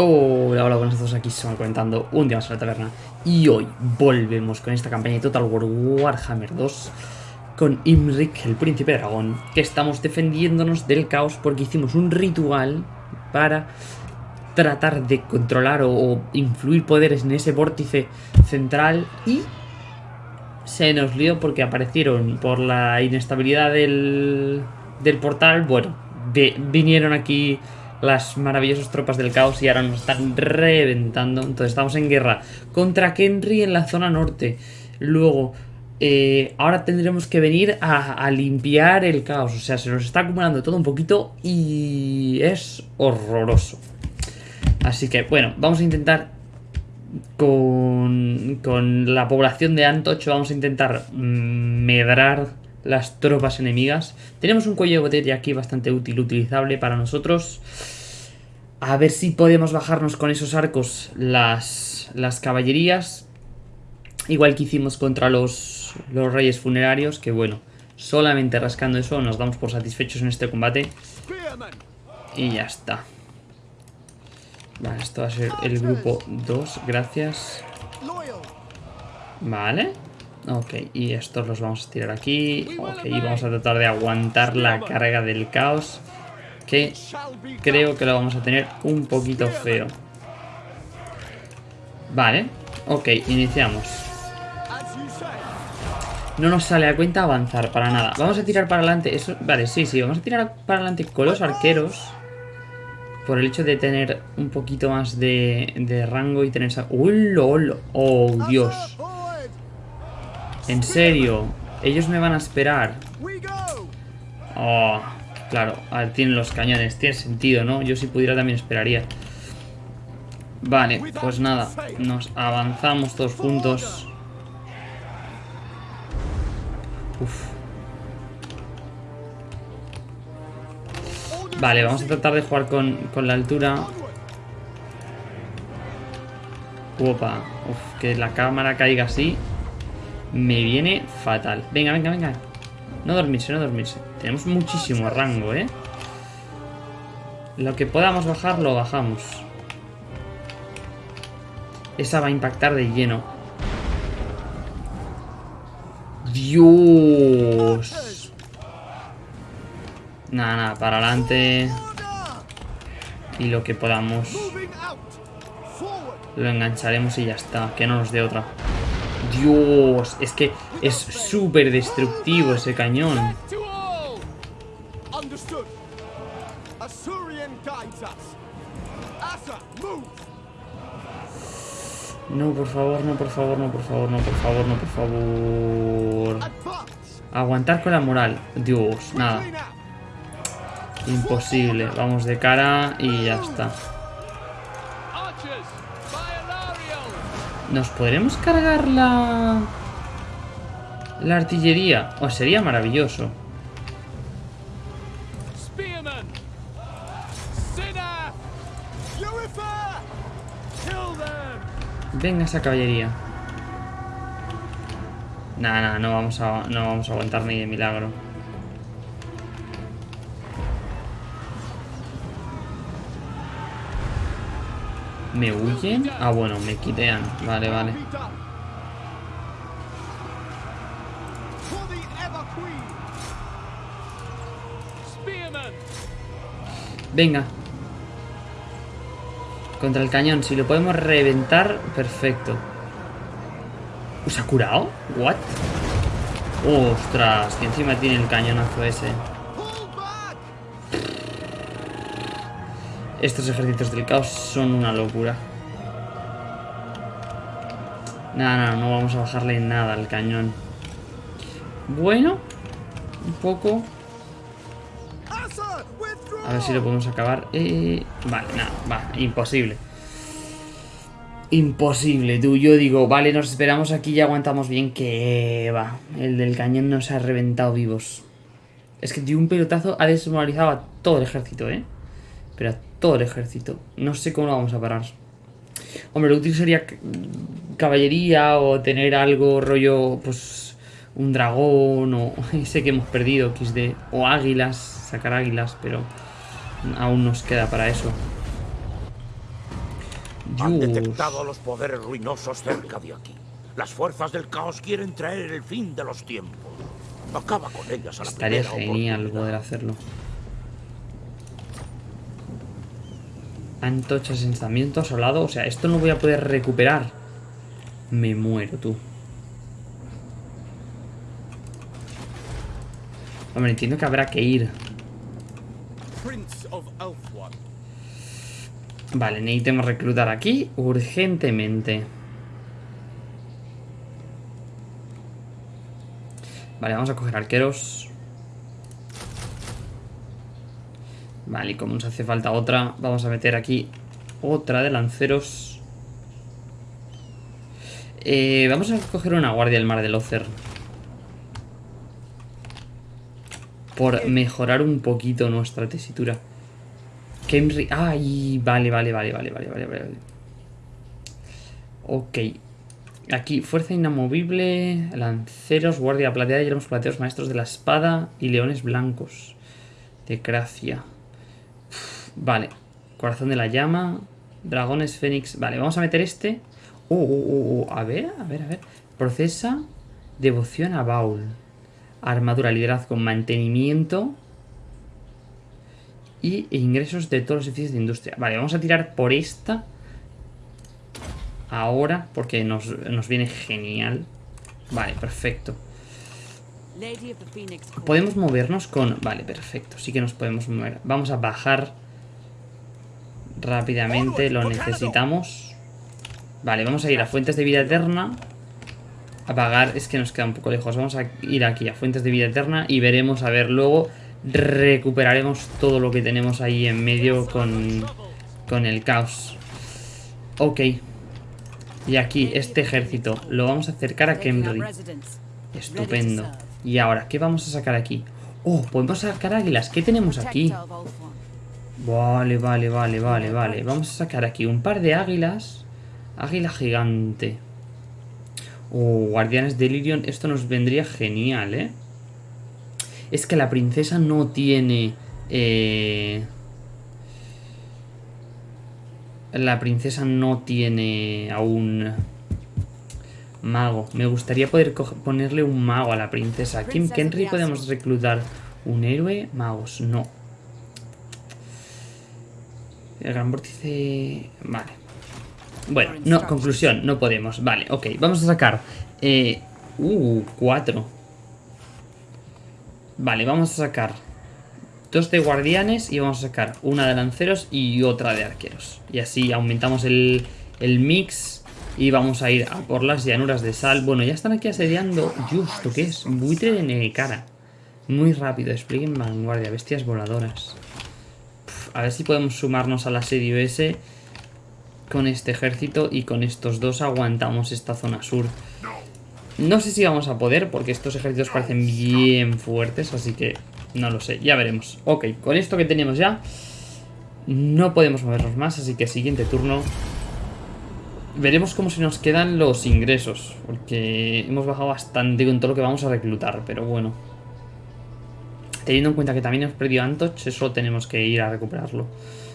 Hola, hola, buenas a todos, aquí estamos comentando un día más en la taberna. Y hoy volvemos con esta campaña de Total War Warhammer 2 Con Imrik, el príncipe dragón Que estamos defendiéndonos del caos porque hicimos un ritual Para tratar de controlar o, influir poderes en ese vórtice central Y se nos lió porque aparecieron por la inestabilidad del, del portal. Bueno, vinieron aquí las maravillosas tropas del caos y ahora nos están reventando. Entonces estamos en guerra contra Kenry en la zona norte. Luego, eh, ahora tendremos que venir a, a limpiar el caos. O sea, se nos está acumulando todo un poquito y es horroroso. Así que, bueno, vamos a intentar con, con la población de Antocho, vamos a intentar mm, medrar las tropas enemigas. Tenemos un cuello de botella aquí bastante útil, utilizable para nosotros. A ver si podemos bajarnos con esos arcos las, las caballerías. Igual que hicimos contra los, los reyes funerarios, que bueno, solamente rascando eso nos damos por satisfechos en este combate. Y ya está. Vale, esto va a ser el grupo 2, gracias. Vale. Ok, y estos los vamos a tirar aquí. Ok, y vamos a tratar de aguantar la carga del caos. Que creo que lo vamos a tener un poquito feo. Vale, ok, iniciamos. No nos sale a cuenta avanzar para nada. Vamos a tirar para adelante. Eso, vale, sí, sí, vamos a tirar para adelante con los arqueros. Por el hecho de tener un poquito más de, de rango y tener esa... ¡Uy! ¡Oh, Dios! En serio, ellos me van a esperar. Oh, claro, a ver, tienen los cañones, tiene sentido, ¿no? Yo si pudiera también esperaría. Vale, pues nada, nos avanzamos todos juntos. Uf. Vale, vamos a tratar de jugar con, con la altura. Opa, uf, que la cámara caiga así. Me viene fatal. Venga, venga, venga. No dormirse, no dormirse. Tenemos muchísimo rango, ¿eh? Lo que podamos bajar, lo bajamos. Esa va a impactar de lleno. Dios. Nada, nada, para adelante. Y lo que podamos. Lo engancharemos y ya está. Que no nos dé otra. Dios, es que es súper destructivo ese cañón. No, por favor, no, por favor, no, por favor, no, por favor, no, por favor. Aguantar con la moral. Dios, nada. Imposible. Vamos de cara y ya está. ¿Nos podremos cargar la... La artillería? O sería maravilloso. Venga esa caballería. Nada, nada, no vamos a, no vamos a aguantar ni de milagro. ¿Me huyen? Ah, bueno, me quitean. Vale, vale. Venga. Contra el cañón. Si lo podemos reventar, perfecto. ¿Se ha curado? ¿What? ¡Ostras! Que encima tiene el cañonazo ese. Estos ejércitos del caos son una locura. Nada, no, no vamos a bajarle nada al cañón. Bueno, un poco. A ver si lo podemos acabar. Eh, vale, nada, va, imposible. Imposible, tú. Yo digo, vale, nos esperamos aquí y aguantamos bien. Que va, el del cañón nos ha reventado vivos. Es que de un pelotazo ha desmoralizado a todo el ejército, ¿eh? Pero a todo el ejército. No sé cómo lo vamos a parar. Hombre, lo útil sería caballería o tener algo rollo, pues, un dragón o ese que hemos perdido, XD. O águilas, sacar águilas, pero aún nos queda para eso. Han detectado los poderes ruinosos cerca de aquí. Las fuerzas del caos quieren traer el fin de los tiempos. Acaba con ellas a la Estaría genial poder hacerlo. Antorcha asentamiento asolado. O sea, esto no voy a poder recuperar. Me muero, tú. Hombre, entiendo que habrá que ir. Prince of Elfwan. Vale, necesitamos reclutar aquí urgentemente. Vale, vamos a coger arqueros. Vale, y como nos hace falta otra, vamos a meter aquí otra de lanceros. Eh, vamos a coger una guardia del mar del Ocer. Por mejorar un poquito nuestra tesitura. Kemri. Ay, vale, vale, vale, vale, vale, vale, vale. Ok. Aquí, fuerza inamovible, lanceros, guardia plateada, y los plateados, maestros de la espada y leones blancos. De Gracia. Uf, Vale. Corazón de la llama. Dragones fénix. Vale, vamos a meter este. Uh, uh, uh, uh, A ver, a ver, a ver. Procesa. Devoción a Baul. Armadura, liderazgo, mantenimiento. Y ingresos de todos los edificios de industria. Vale, vamos a tirar por esta. Ahora, porque nos, nos viene genial. Vale, perfecto. Podemos movernos con... Vale, perfecto. Sí que nos podemos mover. Vamos a bajar rápidamente. Lo necesitamos. Vale, vamos a ir a Fuentes de Vida Eterna. A pagar... Es que nos queda un poco lejos. Vamos a ir aquí a Fuentes de Vida Eterna y veremos, a ver, luego recuperaremos todo lo que tenemos ahí en medio con, con el caos. Ok. Y aquí, este ejército, lo vamos a acercar a Kemri. Estupendo. Y ahora, ¿qué vamos a sacar aquí? Oh, podemos sacar águilas. ¿Qué tenemos aquí? Vale, vale, vale, vale, vale. Vamos a sacar aquí un par de águilas. Águila gigante. Oh, guardianes de Lirion. Esto nos vendría genial, ¿eh? Es que la princesa no tiene... Eh... La princesa no tiene aún... Mago. Me gustaría poder ponerle un mago a la princesa. Kim of the podemos reclutar un héroe. Magos, no. El gran vórtice... Vale. Bueno, no, conclusión, no podemos. Vale, ok. Vamos a sacar... Eh, uh, cuatro. Vale, vamos a sacar dos de guardianes y vamos a sacar una de lanceros y otra de arqueros. Y así aumentamos el, el mix y vamos a ir a por las llanuras de sal. Bueno, ya están aquí asediando. Justo, ¿qué es? Buitre de Necara. Muy rápido, despliegue en vanguardia, bestias voladoras. A ver si podemos sumarnos al asedio ese con este ejército y con estos dos aguantamos esta zona sur. No sé si vamos a poder porque estos ejércitos parecen bien fuertes, así que no lo sé, ya veremos. Ok, con esto que tenemos ya, no podemos movernos más, así que siguiente turno. Veremos cómo se nos quedan los ingresos, porque hemos bajado bastante con todo lo que vamos a reclutar, pero bueno. Teniendo en cuenta que también hemos perdido Antoch, eso tenemos que ir a recuperarlo.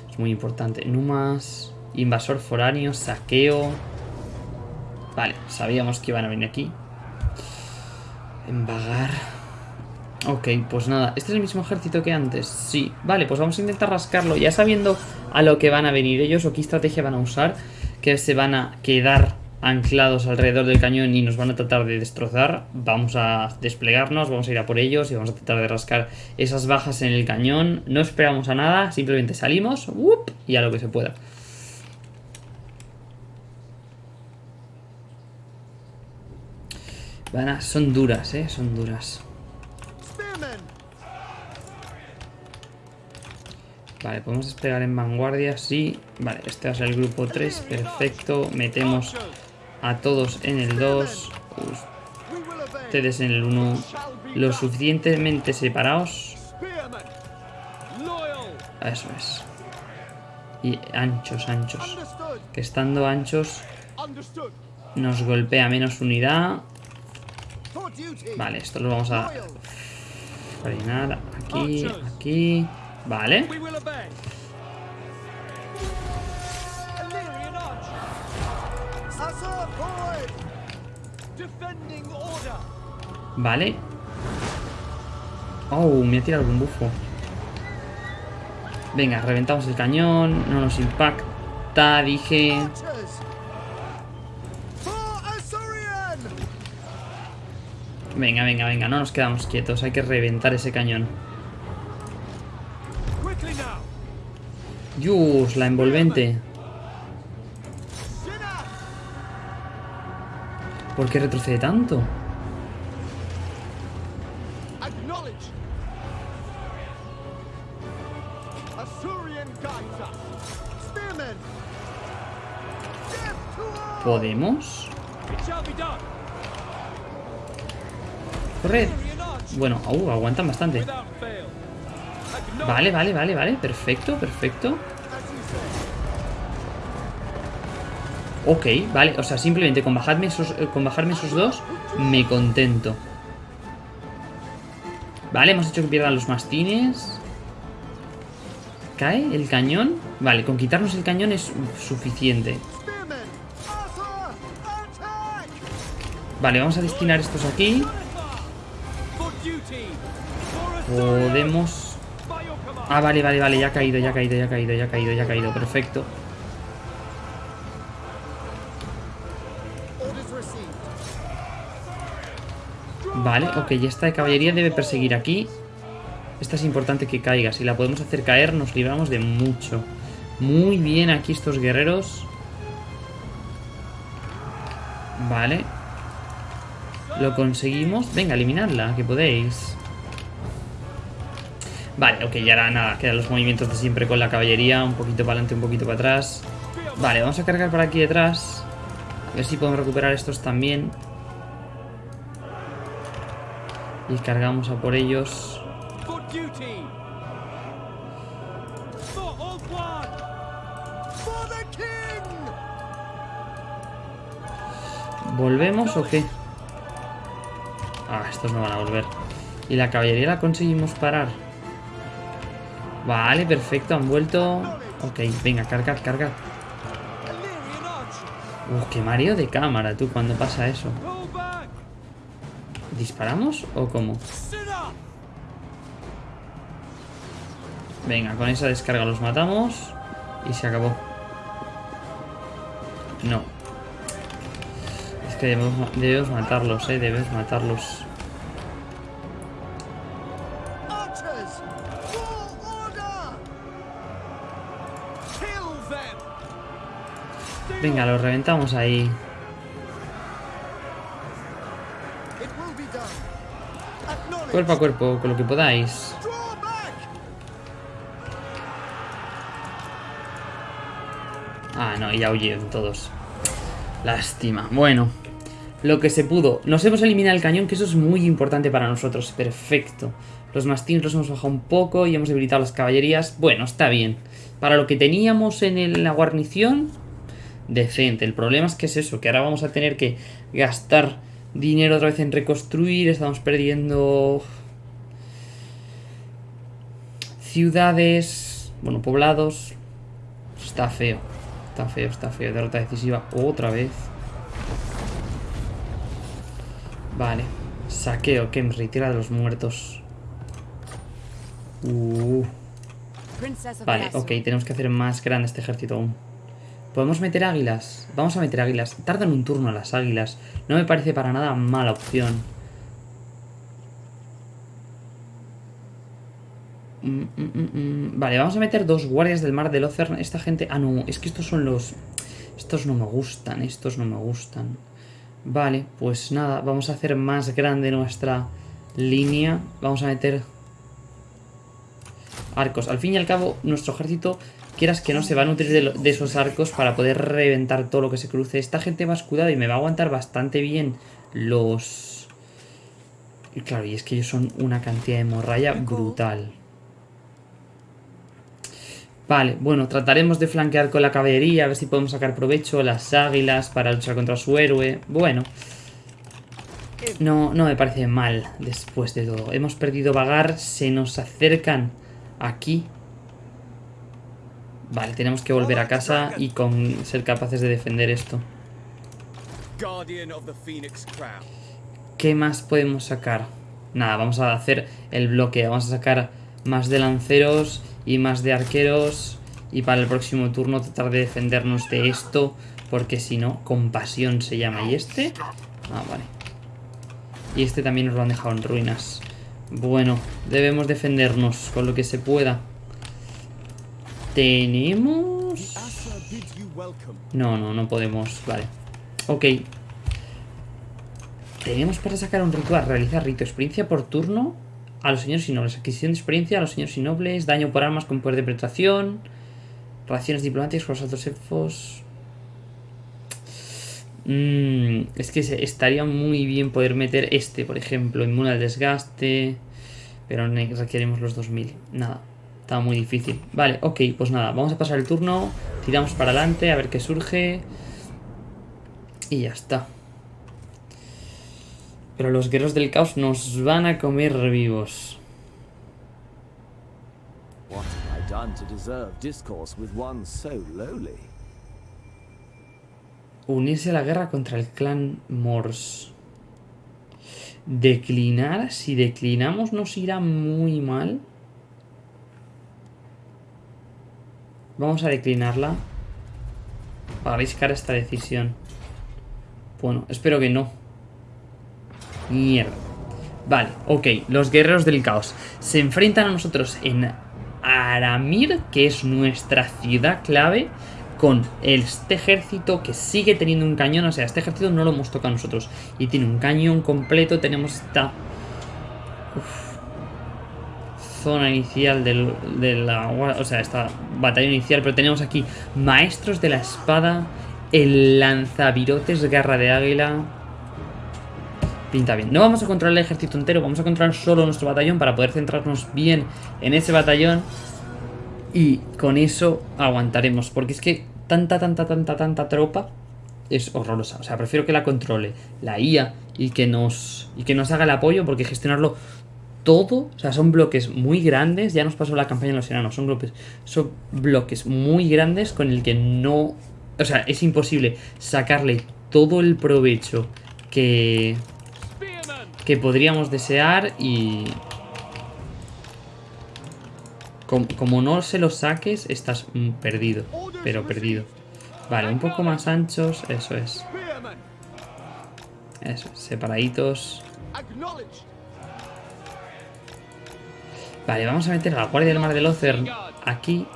Es muy importante. Numas, invasor foráneo, saqueo. Vale, sabíamos que iban a venir aquí. Embagar. Ok, pues nada. ¿Este es el mismo ejército que antes? Sí. Vale, pues vamos a intentar rascarlo. Ya sabiendo a lo que van a venir ellos o qué estrategia van a usar. Que se van a quedar anclados alrededor del cañón y nos van a tratar de destrozar. Vamos a desplegarnos, vamos a ir a por ellos y vamos a tratar de rascar esas bajas en el cañón. No esperamos a nada, simplemente salimos ¡wup! y a lo que se pueda. Van son duras, eh, son duras. Vale, podemos desplegar en vanguardia, sí. Vale, este va a ser el grupo 3, perfecto. Metemos a todos en el 2, We will obey. ustedes en el 1. Lo suficientemente separados. Eso es. Y anchos, anchos. Que estando anchos nos golpea menos unidad. Vale, esto lo vamos a frenar aquí, aquí. Vale. Vale. Oh, me ha tirado algún bufo. Venga, reventamos el cañón. No nos impacta, dije. Venga, venga, venga, no nos quedamos quietos. Hay que reventar ese cañón. Yus, la envolvente. ¿Por qué retrocede tanto? ¿Podemos? Corred. Bueno, uh, aguantan bastante. Vale, vale, vale, vale. Perfecto, perfecto. Ok, vale. O sea, simplemente con bajarme esos, eh, con bajarme esos dos, me contento. Vale, hemos hecho que pierdan los mastines. ¿Cae el cañón? Vale, con quitarnos el cañón es suficiente. Vale, vamos a destinar estos aquí. Podemos... Ah, vale, vale, vale, ya ha caído, ya ha caído, ya ha caído, ya ha caído, ya ha caído. Perfecto. Vale, ok, esta de caballería debe perseguir aquí. Esta es importante que caiga. Si la podemos hacer caer, nos libramos de mucho. Muy bien aquí estos guerreros. Vale. Lo conseguimos. Venga, eliminadla, que podéis. Vale, ok, y ahora nada, quedan los movimientos de siempre con la caballería. Un poquito para adelante, un poquito para atrás. Vale, vamos a cargar por aquí detrás. A ver si podemos recuperar estos también. Y cargamos a por ellos. ¿Volvemos o qué? Ah, estos no van a volver. Y la caballería la conseguimos parar. Vale, perfecto, han vuelto. Ok, venga, cargad, cargad. Uh, qué mareo de cámara, tú, cuando pasa eso. ¿Disparamos o cómo? Venga, con esa descarga los matamos. Y se acabó. No. Es que debemos, ma- debemos matarlos, eh. Debemos matarlos. Venga, los reventamos ahí. Cuerpo a cuerpo, con lo que podáis. Ah, no, ya huyeron todos. Lástima. Bueno, lo que se pudo. Nos hemos eliminado el cañón, que eso es muy importante para nosotros. Perfecto. Los mastines los hemos bajado un poco y hemos debilitado las caballerías. Bueno, está bien. Para lo que teníamos en la guarnición, decente. El problema es que es eso, que ahora vamos a tener que gastar dinero otra vez en reconstruir. Estamos perdiendo ciudades, bueno, poblados. Está feo. Está feo, está feo. Derrota decisiva otra vez. Vale. Saqueo, Kemri, tierra de los muertos. Uh, vale, ok, tenemos que hacer más grande este ejército aún. ¿Podemos meter águilas? Vamos a meter águilas. Tardan un turno las águilas. No me parece para nada mala opción. Mm, mm, mm. Vale, vamos a meter dos guardias del mar de Lozern. Esta gente... Ah, no, es que estos son los... Estos no me gustan, estos no me gustan. Vale, pues nada, vamos a hacer más grande nuestra línea. Vamos a meter arcos. Al fin y al cabo, nuestro ejército, quieras que no, se va a nutrir de, lo- de esos arcos para poder reventar todo lo que se cruce. Esta gente va escudada y me va a aguantar bastante bien los... Y claro, y es que ellos son una cantidad de morralla brutal. Vale, bueno, trataremos de flanquear con la caballería, a ver si podemos sacar provecho, las águilas para luchar contra su héroe. Bueno, no, no me parece mal después de todo. Hemos perdido vagar, se nos acercan aquí. Vale, tenemos que volver a casa y con ser capaces de defender esto. ¿Qué más podemos sacar? Nada, vamos a hacer el bloque. Vamos a sacar más de lanceros y más de arqueros. Y para el próximo turno tratar de defendernos de esto. Porque si no, compasión se llama. ¿Y este? Ah, vale. Y este también nos lo han dejado en ruinas. Bueno, debemos defendernos con lo que se pueda. Tenemos... No, no, no podemos. Vale. Ok. Tenemos para sacar un ritual. Realizar rito. Experiencia por turno a los señores y nobles. Adquisición de experiencia a los señores y nobles. Daño por armas con poder de penetración. Relaciones diplomáticas con los altos elfos. Mm, es que estaría muy bien poder meter este, por ejemplo. Inmune al desgaste. Pero requerimos los 2000. Nada. Está muy difícil. Vale, ok, pues nada. Vamos a pasar el turno. Tiramos para adelante a ver qué surge. Y ya está. Pero los guerreros del caos nos van a comer vivos. Unirse a la guerra contra el clan Morse. Declinar. Si declinamos nos irá muy mal. Vamos a declinarla. Para arriscar esta decisión. Bueno, espero que no. Mierda. Vale, ok. Los guerreros del caos se enfrentan a nosotros en Aramir, que es nuestra ciudad clave, con este ejército que sigue teniendo un cañón. O sea, este ejército no lo hemos tocado nosotros. Y tiene un cañón completo. Tenemos esta uf, zona inicial del, de la... O sea, esta batalla inicial. Pero tenemos aquí maestros de la espada, el lanzavirotes, garra de águila... Pinta bien. No vamos a controlar el ejército entero, vamos a controlar solo nuestro batallón para poder centrarnos bien en ese batallón. Y con eso aguantaremos. Porque es que tanta, tanta, tanta, tanta tropa es horrorosa. O sea, prefiero que la controle la IA y que nos, y que nos haga el apoyo porque gestionarlo todo, o sea, son bloques muy grandes. Ya nos pasó la campaña en los enanos. Son bloques, son bloques muy grandes con el que no... O sea, es imposible sacarle todo el provecho que, que podríamos desear y... Com- como no se lo saques, estás mm, perdido. Pero perdido. Vale, un poco más anchos, eso es. Eso, es, separaditos. Vale, vamos a meter a la Guardia del Mar del Ocer aquí.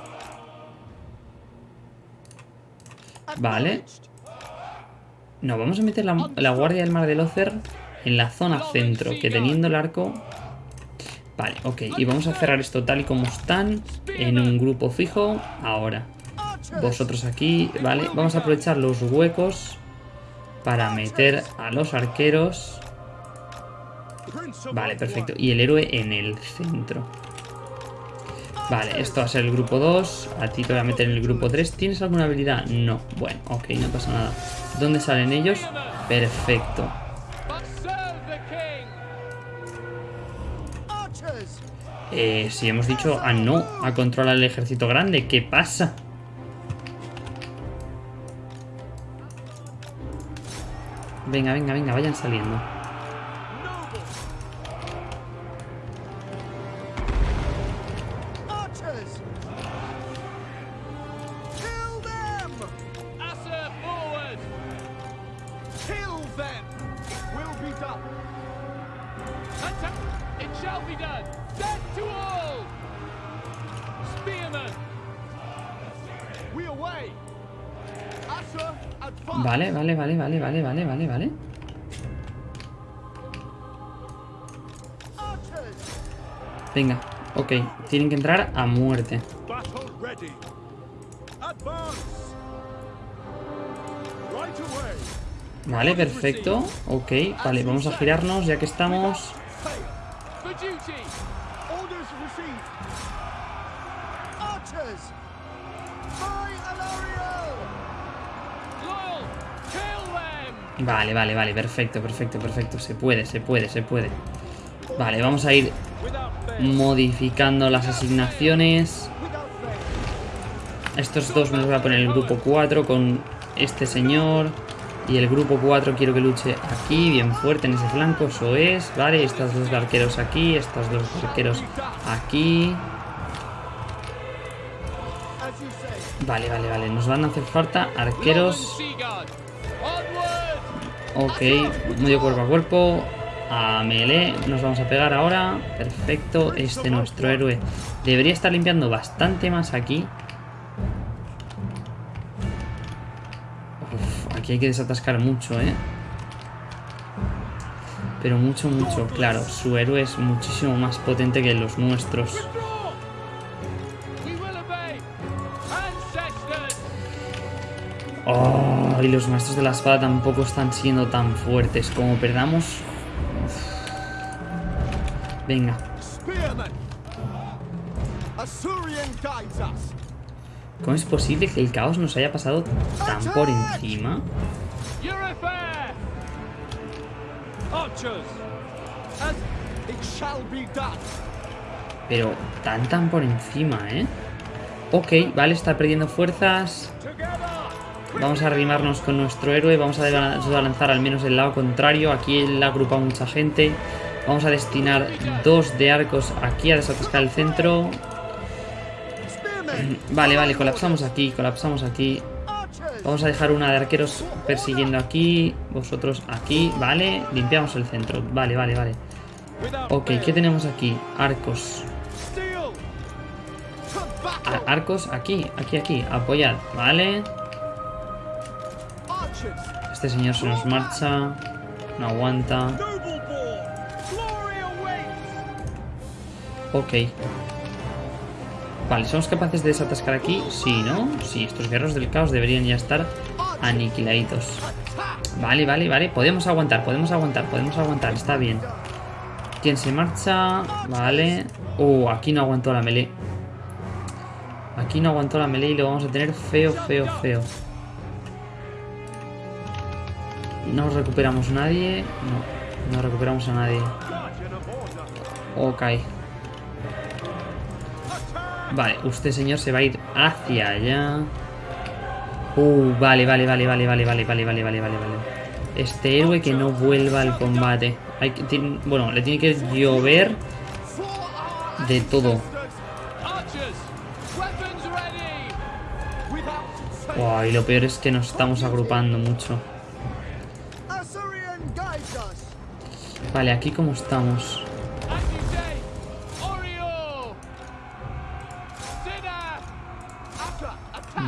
Vale. No, vamos a meter la, Guardia del Mar del Ocer en la zona centro, que teniendo el arco... Vale, ok. Y vamos a cerrar esto tal y como están, en un grupo fijo, ahora. Vosotros aquí, vale. Vamos a aprovechar los huecos para meter a los arqueros. Vale, perfecto. Y el héroe en el centro. Vale, esto va a ser el grupo 2. A ti te voy a meter en el grupo 3. ¿Tienes alguna habilidad? No. Bueno, ok, no pasa nada. ¿Dónde salen ellos? Perfecto. Eh, si hemos dicho a no a controlar el ejército grande, ¿qué pasa? Venga, venga, venga, vayan saliendo. Ok. Tienen que entrar a muerte. Vale, perfecto. Ok, vale, vamos a girarnos ya que estamos. Vale, vale, vale, perfecto, perfecto, perfecto. Se puede, se puede, se puede. Vale, vamos a ir modificando las asignaciones. Estos dos me los voy a poner el grupo 4 con este señor. Y el grupo 4 quiero que luche aquí, bien fuerte en ese flanco, eso es. Vale, estos dos arqueros aquí, estos dos arqueros aquí. Vale, vale, vale. Nos van a hacer falta arqueros. Ok, medio cuerpo a cuerpo. A melee. Nos vamos a pegar ahora. Perfecto. Este nuestro héroe debería estar limpiando bastante más aquí. Uf, aquí hay que desatascar mucho, ¿eh? Pero mucho, mucho. Claro, su héroe es muchísimo más potente que los nuestros. Oh, y los maestros de la espada tampoco están siendo tan fuertes. Como perdamos... Venga. ¿Cómo es posible que el caos nos haya pasado tan por encima? Pero tan tan por encima, ¿eh? Ok, vale, está perdiendo fuerzas. Vamos a arrimarnos con nuestro héroe. Vamos a lanzar al menos el lado contrario. Aquí él ha agrupado mucha gente. Vamos a destinar dos de arcos aquí a desatascar el centro. Vale, vale, colapsamos aquí, colapsamos aquí. Vamos a dejar una de arqueros persiguiendo aquí. Vosotros aquí, vale. Limpiamos el centro. Vale, vale, vale. Ok. ¿qué tenemos aquí? Arcos. Steel. To battle. A- arcos aquí, aquí, aquí. Apoyad, vale. Este señor se nos marcha. No aguanta. Ok. Vale, ¿somos capaces de desatascar aquí? Sí, ¿no? Sí, estos guerreros del caos deberían ya estar aniquiladitos. Vale, vale, vale. Podemos aguantar, podemos aguantar, podemos aguantar. Está bien. ¿Quién se marcha? Vale. Uh, aquí no aguantó la melee. Aquí no aguantó la melee y lo vamos a tener feo, feo, feo. No recuperamos nadie. No, no recuperamos a nadie. Ok. Vale, usted señor se va a ir hacia allá. Uh, vale, vale, vale, vale, vale, vale, vale, vale, vale, vale, vale. Este héroe que no vuelva al combate. Hay que, tiene- bueno, le tiene que llover de todo. Wow, y lo peor es que nos estamos agrupando mucho. Vale, aquí como estamos.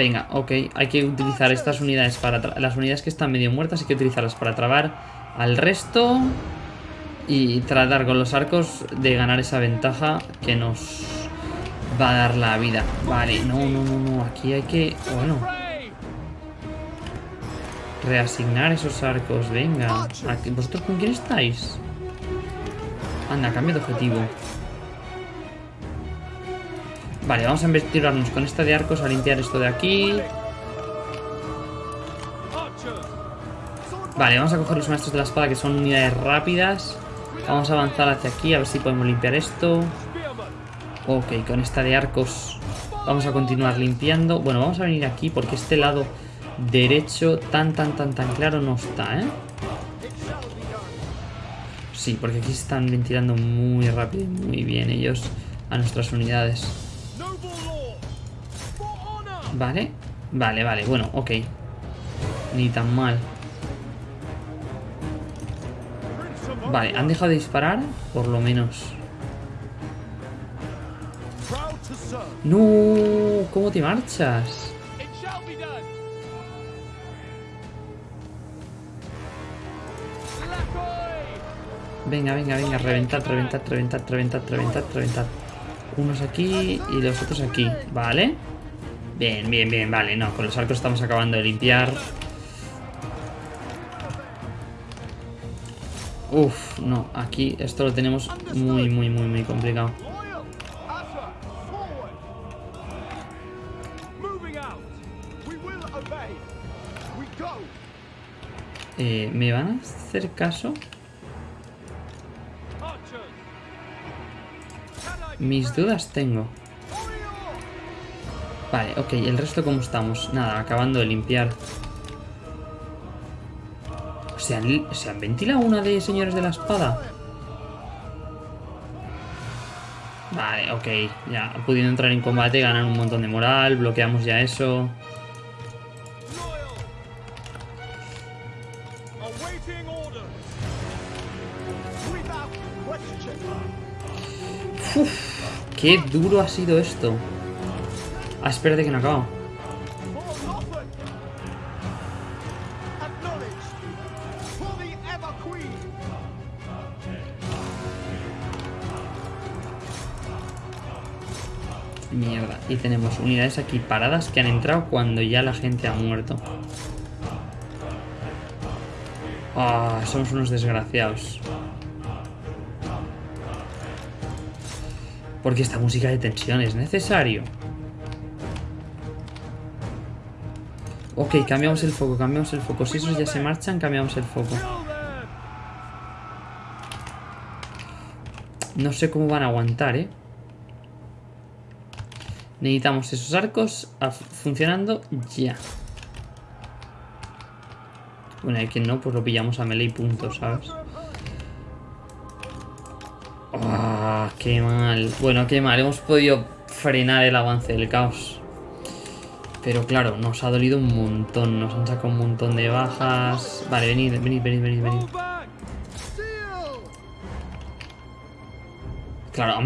Venga, ok, hay que utilizar estas unidades para... Las unidades que están medio muertas hay que utilizarlas para trabar al resto y tratar con los arcos de ganar esa ventaja que nos va a dar la vida. Vale, no, no, no, no, aquí hay que... Bueno, reasignar esos arcos, venga. Aquí- ¿Vosotros con quién estáis? Anda, cambio de objetivo. Vale, vamos a investigarnos con esta de arcos a limpiar esto de aquí. Vale, vamos a coger los maestros de la espada que son unidades rápidas. Vamos a avanzar hacia aquí a ver si podemos limpiar esto. Ok, con esta de arcos vamos a continuar limpiando. Bueno, vamos a venir aquí porque este lado derecho tan, tan, tan, tan claro no está, ¿eh? Sí, porque aquí se están ventilando muy rápido y muy bien ellos a nuestras unidades. Vale, vale, vale, bueno, ok. Ni tan mal. Vale, ¿han dejado de disparar? Por lo menos. ¡No! ¿Cómo te marchas? Venga, venga, venga, reventad, reventad, reventad, reventad, reventad, reventad. Unos aquí y los otros aquí, ¿vale? Bien, bien, bien, vale, no, con los arcos estamos acabando de limpiar. Uf, no, aquí esto lo tenemos muy, muy, muy, muy complicado. Eh, ¿Me van a hacer caso? Mis dudas tengo. Vale, ok, el resto cómo estamos. Nada, acabando de limpiar. ¿Se han, ¿Se han ventilado una de señores de la espada? Vale, ok. Ya, pudiendo entrar en combate, ganan un montón de moral, bloqueamos ya eso. Question. Qué duro ha sido esto. Ah, espérate que no acabo. Mierda. Y tenemos unidades aquí paradas que han entrado cuando ya la gente ha muerto. Ah, somos unos desgraciados. Porque esta música de tensión es necesario. Ok, cambiamos el foco, cambiamos el foco. Si esos ya se marchan, cambiamos el foco. No sé cómo van a aguantar, ¿eh? Necesitamos esos arcos funcionando ya. Bueno, hay quien no, pues lo pillamos a melee y punto, ¿sabes? Ah, qué mal. Bueno, qué mal. Hemos podido frenar el avance del caos. Pero claro, nos ha dolido un montón. Nos han sacado un montón de bajas. Vale, venid, venid, venid, venid, venid. Claro,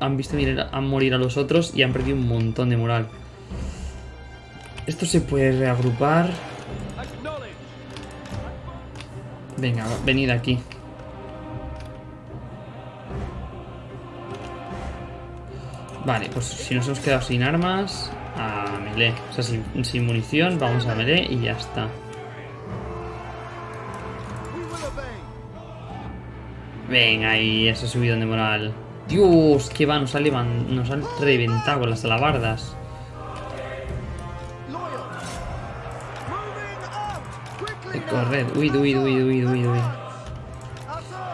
han, visto a, morir a los otros y han perdido un montón de moral. Esto se puede reagrupar. Venga, venid aquí. Vale, pues si nos hemos quedado sin armas, a melee. O sea, sin, sin munición, vamos a melee y ya está. Venga, y ese subidón de moral. Dios, que va, nos, ha levan- nos han reventado las alabardas. Corred, huid, huid, huid, huid, huid, huid.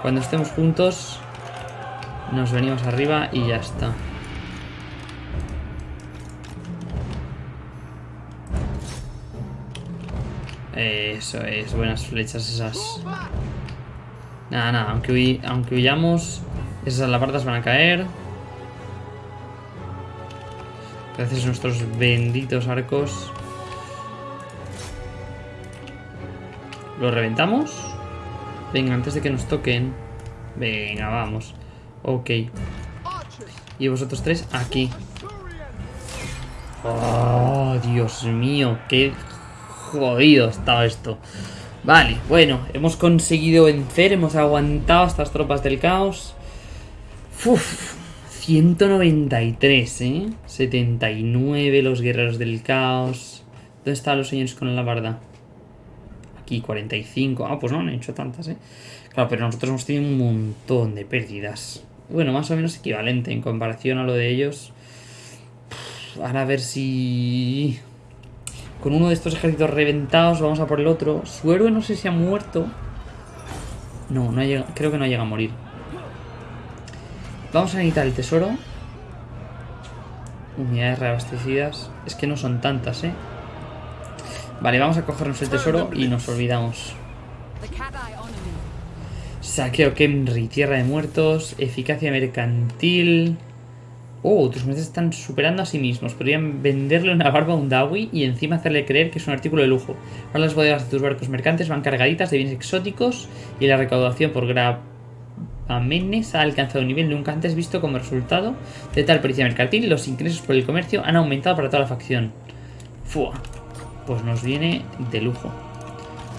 Cuando estemos juntos, nos venimos arriba y ya está. Eso es, buenas flechas esas. Nada, nada, aunque, aunque huyamos, esas alabardas van a caer. Gracias a nuestros benditos arcos. ¿Lo reventamos? Venga, antes de que nos toquen. Venga, vamos. Ok. Y vosotros tres aquí. Oh, Dios mío, qué jodido estaba esto. Vale, bueno, hemos conseguido vencer, hemos aguantado estas tropas del caos. Uf, 193, ¿eh? 79 los guerreros del caos. ¿Dónde están los señores con la barda? Aquí 45. Ah, pues no han hecho tantas, ¿eh? Claro, pero nosotros hemos tenido un montón de pérdidas. Bueno, más o menos equivalente en comparación a lo de ellos. Ahora a ver si... Con uno de estos ejércitos reventados vamos a por el otro. Su héroe no sé si ha muerto. No, no ha llegado, creo que no llega a morir. Vamos a necesitar el tesoro. Unidades reabastecidas. Es que no son tantas, ¿eh? Vale, vamos a cogernos el tesoro y nos olvidamos. Saqueo Kemri, tierra de muertos, eficacia mercantil. Oh, tus meses están superando a sí mismos. Podrían venderle una barba a un Dawi y encima hacerle creer que es un artículo de lujo. Ahora las bodegas de tus barcos mercantes van cargaditas de bienes exóticos y la recaudación por gravamenes ha alcanzado un nivel nunca antes visto como resultado de tal pericia mercantil. Los ingresos por el comercio han aumentado para toda la facción. Fua. Pues nos viene de lujo.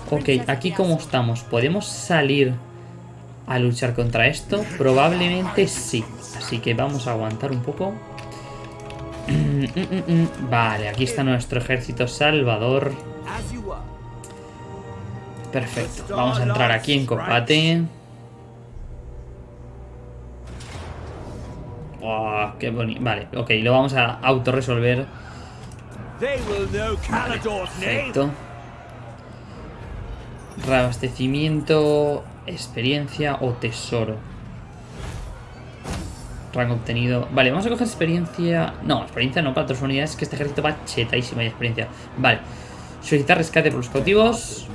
Ok, aquí como estamos, ¿podemos salir a luchar contra esto? Probablemente sí. Así que vamos a aguantar un poco. Vale, aquí está nuestro ejército salvador. Perfecto. Vamos a entrar aquí en combate. Buah, qué bonito. Vale, ok, lo vamos a autorresolver. Name. Perfecto. Reabastecimiento, experiencia o tesoro. Rango obtenido. Vale, vamos a coger experiencia. No, experiencia no para otras unidades, que este ejército va chetadísima de experiencia. Vale. Solicitar rescate por los cautivos.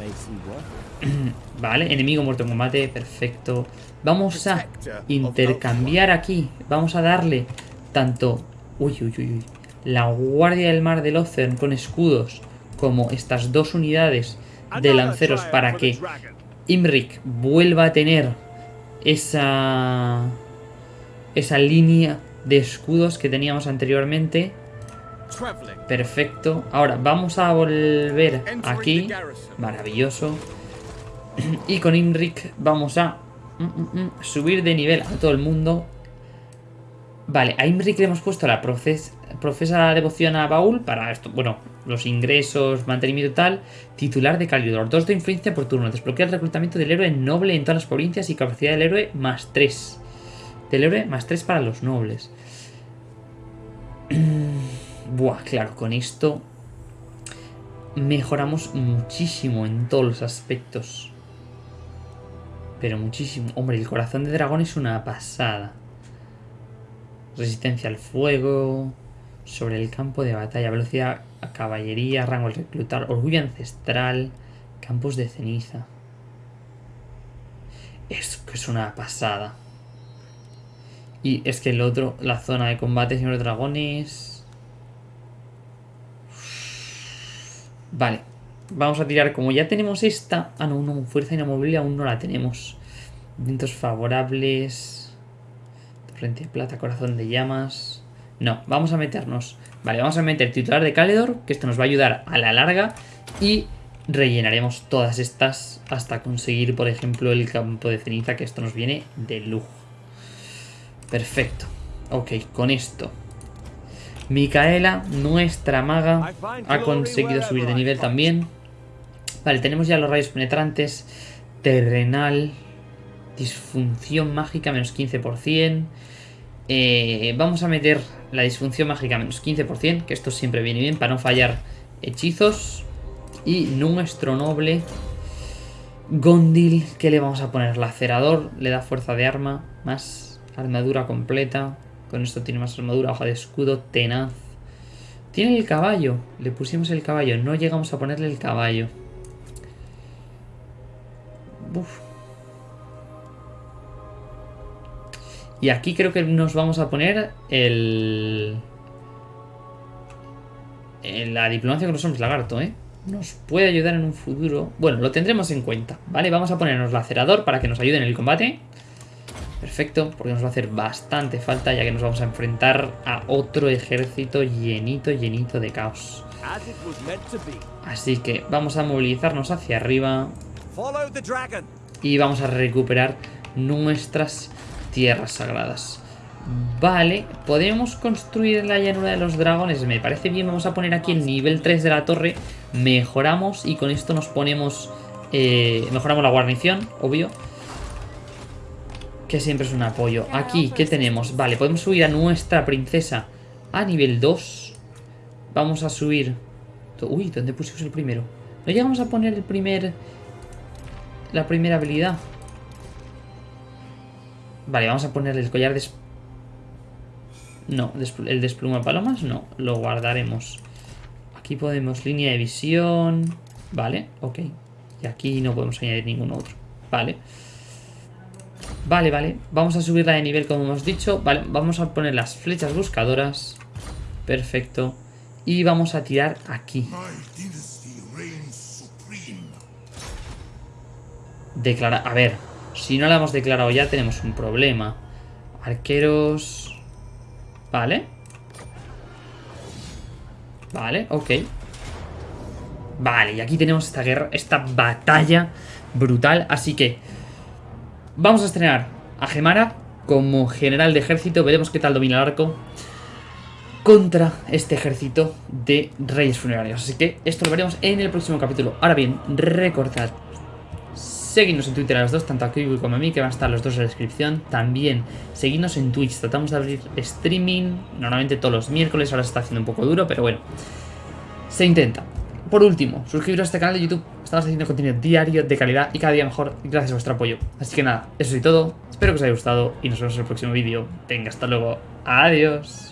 Vale, enemigo muerto en combate, perfecto. Vamos a intercambiar aquí. Vamos a darle tanto... Uy, uy, uy, uy. La Guardia del Mar del Ocean con escudos como estas dos unidades de lanceros para que Imric vuelva a tener esa esa línea de escudos que teníamos anteriormente. Perfecto. Ahora vamos a volver aquí. Maravilloso. Y con Imric vamos a mm, mm, mm, subir de nivel a todo el mundo. Vale, a Imric le hemos puesto la profes profesa devoción a Baúl para esto, bueno, los ingresos, mantenimiento y tal. Titular de Calidor, dos de influencia por turno. Desbloquea el reclutamiento del héroe noble en todas las provincias y capacidad del héroe más 3. Del héroe más 3 para los nobles. Buah, claro, con esto mejoramos muchísimo en todos los aspectos. Pero muchísimo. Hombre, el corazón de dragón es una pasada. Resistencia al fuego. Sobre el campo de batalla. Velocidad caballería. Rango al reclutar. Orgullo ancestral. Campos de ceniza. Es que es una pasada. Y es que el otro, la zona de combate, señor dragones. Vale. Vamos a tirar, como ya tenemos esta... Ah, no, no, fuerza inamovible aún no la tenemos. Vientos favorables. Frente de plata, corazón de llamas. No, vamos a meternos. Vale, vamos a meter titular de Caledor, que esto nos va a ayudar a la larga. Y rellenaremos todas estas hasta conseguir, por ejemplo, el campo de ceniza, que esto nos viene de lujo. Perfecto. Ok, con esto. Micaela, nuestra maga, ha conseguido subir de nivel también. Vale, tenemos ya los rayos penetrantes. Terrenal. Disfunción mágica, menos 15%. Eh, vamos a meter la disfunción mágica menos 15%, que esto siempre viene bien para no fallar hechizos. Y nuestro noble Gondil, que le vamos a poner? Lacerador, le da fuerza de arma, más Armadura completa. Con esto tiene más armadura, hoja de escudo, tenaz. Tiene el caballo. Le pusimos el caballo. No llegamos a ponerle el caballo. Y aquí creo que nos vamos a poner el... La diplomacia con los hombres lagarto, ¿eh? Nos puede ayudar en un futuro. Bueno, lo tendremos en cuenta, ¿vale? Vamos a ponernos lacerador para que nos ayude en el combate. Perfecto, porque nos va a hacer bastante falta ya que nos vamos a enfrentar a otro ejército llenito, llenito de caos. Así que vamos a movilizarnos hacia arriba y vamos a recuperar nuestras tierras sagradas. Vale, podemos construir la llanura de los dragones, me parece bien, vamos a poner aquí el nivel 3 de la torre, mejoramos y con esto nos ponemos, eh, mejoramos la guarnición, obvio, que siempre es un apoyo. Aquí, ¿qué tenemos? Vale, podemos subir a nuestra princesa a nivel 2. Vamos a subir... Uy, ¿dónde pusimos el primero? No llegamos a poner el primer... La primera habilidad. Vale, vamos a poner el collar de... No, el despluma palomas no, lo guardaremos. Aquí podemos línea de visión. Vale, ok. Y aquí no podemos añadir ningún otro. Vale. Vale, vale. Vamos a subirla de nivel como hemos dicho. Vale, vamos a poner las flechas buscadoras. Perfecto. Y vamos a tirar aquí. Declara... A ver, si no la hemos declarado ya tenemos un problema. Arqueros... Vale. Vale, ok. Vale, y aquí tenemos esta guerra, esta batalla brutal. Así que Vamos a estrenar a Gemara como general de ejército. Veremos qué tal domina el arco contra este ejército de reyes funerarios. Así que esto lo veremos en el próximo capítulo. Ahora bien, recordad seguidnos en Twitter a los dos, tanto a Kiwi como a mí, que van a estar los dos en la descripción. También seguidnos en Twitch, tratamos de abrir streaming, normalmente todos los miércoles, ahora se está haciendo un poco duro, pero bueno, se intenta. Por último, suscribiros a este canal de YouTube. Estamos haciendo contenido diario de calidad y cada día mejor gracias a vuestro apoyo. Así que nada, eso es todo. Espero que os haya gustado y nos vemos en el próximo vídeo. Venga, hasta luego. Adiós.